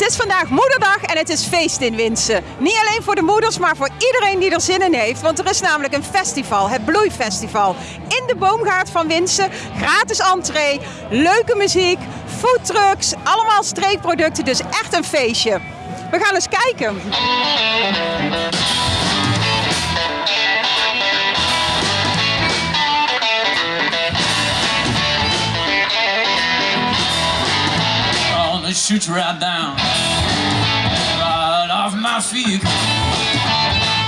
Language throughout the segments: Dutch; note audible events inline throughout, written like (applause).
Het is vandaag moederdag en het is feest in Winsen. Niet alleen voor de moeders, maar voor iedereen die er zin in heeft. Want er is namelijk een festival, het Bloeifestival. In de boomgaard van Winsen, gratis entree, leuke muziek, foodtrucks, allemaal streekproducten. Dus echt een feestje. We gaan eens kijken. Gonna shoot you right down, right off my feet.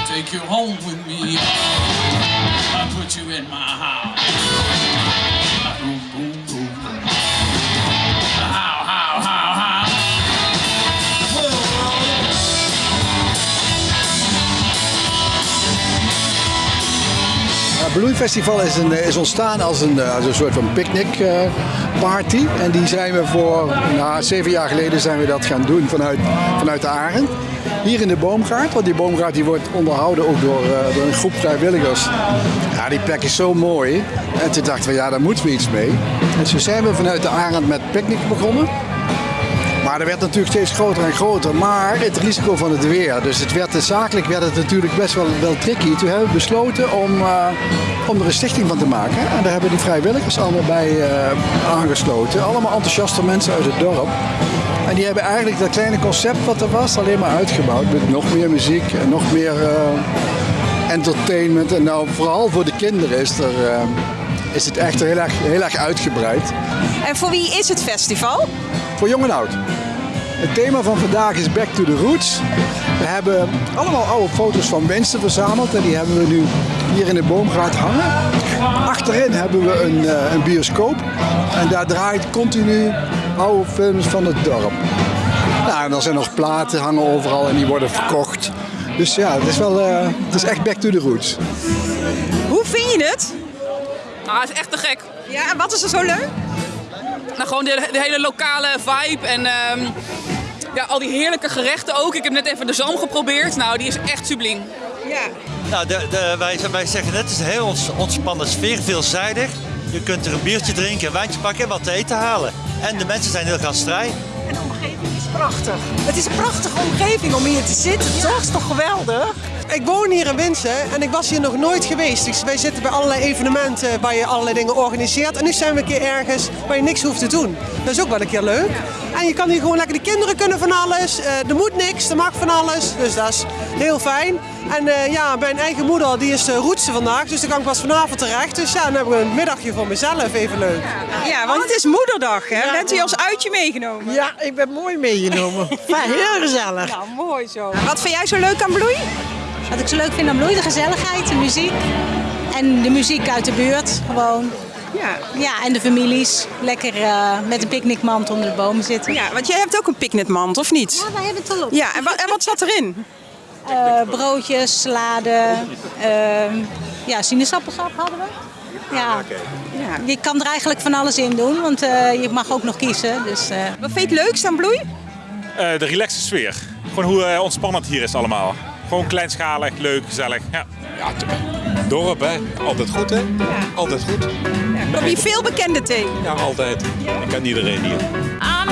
Take you home with me. I put you in my house. Bloeifestival is, een, is ontstaan als een, eh, als een soort van picknickparty. en die zijn we voor, nou, zeven jaar geleden zijn we dat gaan doen vanuit, vanuit de Arend. Hier in de boomgaard, want die boomgaard die wordt onderhouden ook door, eh, door een groep vrijwilligers. Ja, die plek is zo mooi. En toen dachten we, ja, daar moeten we iets mee. En zo zijn we vanuit de Arend met picknick begonnen. Maar dat werd natuurlijk steeds groter en groter. Maar het risico van het weer. Dus het werd, zakelijk werd het natuurlijk best wel, wel tricky. Toen hebben we besloten om, eh, om er een stichting van te maken. En daar hebben die vrijwilligers allemaal bij eh, aangesloten. Allemaal enthousiaste mensen uit het dorp. En die hebben eigenlijk dat kleine concept wat er was alleen maar uitgebouwd. Met nog meer muziek en nog meer eh, entertainment. En nou vooral voor de kinderen is, er, is het echt heel erg, heel erg uitgebreid. En voor wie is het festival? Voor jong en oud. Het thema van vandaag is Back to the Roots. We hebben allemaal oude foto's van mensen verzameld en die hebben we nu hier in de boomgaard hangen. Achterin hebben we een, uh, een bioscoop en daar draait continu oude films van het dorp. Nou, en er zijn nog platen hangen overal en die worden verkocht. Dus ja, het is wel uh, het is echt Back to the Roots. Hoe vind je het? Ah, het is echt te gek. Ja, en wat is er zo leuk? Nou, gewoon de, de hele lokale vibe en um, ja, al die heerlijke gerechten ook. Ik heb net even de zalm geprobeerd. Nou, die is echt subliem. Ja. Nou, de, de, wij, wij zeggen net, het is een heel ontspannen sfeer, veelzijdig. Je kunt er een biertje drinken, een wijntje pakken en wat te eten halen. En de mensen zijn heel gastvrij. En de omgeving prachtig. Het is een prachtige omgeving om hier te zitten, toch? Het is toch geweldig? Ik woon hier in Winsen en ik was hier nog nooit geweest. Dus wij zitten bij allerlei evenementen waar je allerlei dingen organiseert. En nu zijn we een keer ergens waar je niks hoeft te doen. Dat is ook wel een keer leuk. En je kan hier gewoon lekker, de kinderen kunnen van alles. Uh, er moet niks, er mag van alles. Dus dat is heel fijn. En uh, ja, mijn eigen moeder die is de roetste vandaag, dus dan kan ik pas vanavond terecht. Dus ja, dan hebben we een middagje voor mezelf, even leuk. Ja, want het is moederdag hè? Ja, Bent u als uitje meegenomen? Ja, ik ben mooi meegenomen. (laughs) heel gezellig. Nou, mooi zo. Wat vind jij zo leuk aan Bloei? Wat ik zo leuk vind aan Bloei, de gezelligheid, de muziek. En de muziek uit de buurt, gewoon. Ja. ja, en de families. Lekker uh, met een picknickmand onder de bomen zitten. Ja, want jij hebt ook een picknickmand, of niet? Ja, wij hebben het al op. Ja, en wat, en wat zat erin? Uh, broodjes, salade, uh, ja, sinaasappelsap hadden we. Ja. ja, je kan er eigenlijk van alles in doen, want uh, je mag ook nog kiezen. Dus, Wat vind je het leukst aan Bloei? De relaxe sfeer. Gewoon hoe ontspannend hier is allemaal. Gewoon kleinschalig, leuk, gezellig. Ja, ja dorp hè, altijd goed hè? Ja. Altijd goed. Ja, kom je veel bekenden tegen? Ja, altijd. Ik ken iedereen hier. I'm